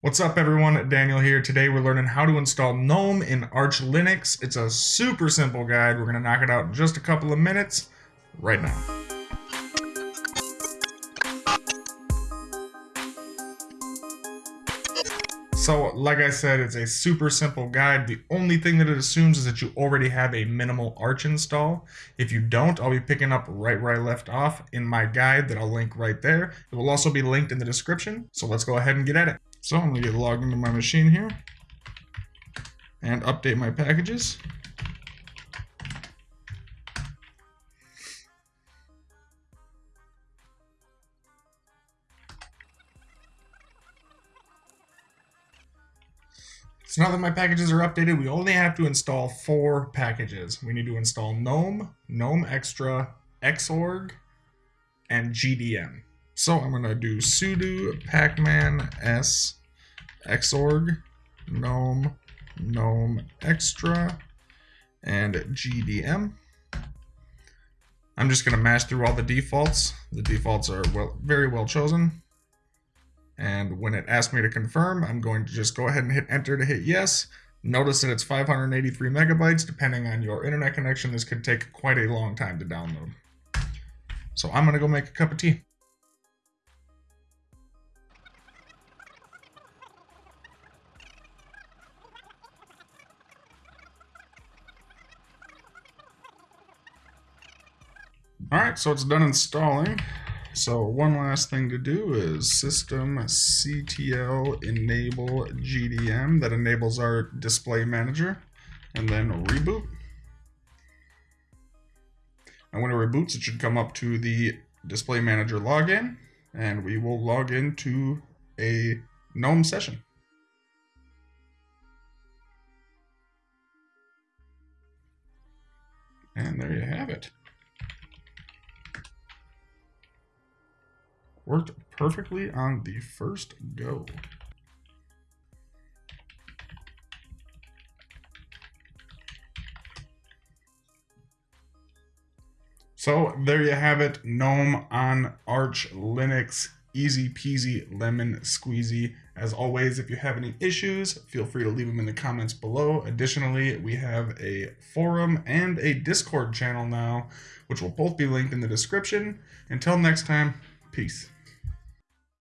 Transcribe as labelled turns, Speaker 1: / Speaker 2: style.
Speaker 1: What's up everyone, Daniel here. Today we're learning how to install GNOME in Arch Linux. It's a super simple guide. We're gonna knock it out in just a couple of minutes right now. So, like I said, it's a super simple guide. The only thing that it assumes is that you already have a minimal Arch install. If you don't, I'll be picking up right where I left off in my guide that I'll link right there. It will also be linked in the description. So let's go ahead and get at it. So I'm going to get logged into my machine here and update my packages. So now that my packages are updated, we only have to install four packages. We need to install GNOME, GNOME Extra, Xorg, and GDM. So I'm going to do sudo pacman s xorg gnome gnome extra and gdm. I'm just going to mash through all the defaults. The defaults are well, very well chosen. And when it asks me to confirm, I'm going to just go ahead and hit enter to hit yes. Notice that it's 583 megabytes. Depending on your internet connection, this could take quite a long time to download. So I'm going to go make a cup of tea. All right, so it's done installing. So one last thing to do is systemctl enable GDM that enables our display manager and then reboot. And when it reboots, it should come up to the display manager login and we will log into a GNOME session. And there you have it. Worked perfectly on the first go. So there you have it, GNOME on Arch Linux. Easy peasy lemon squeezy. As always, if you have any issues, feel free to leave them in the comments below. Additionally, we have a forum and a Discord channel now, which will both be linked in the description. Until next time, peace.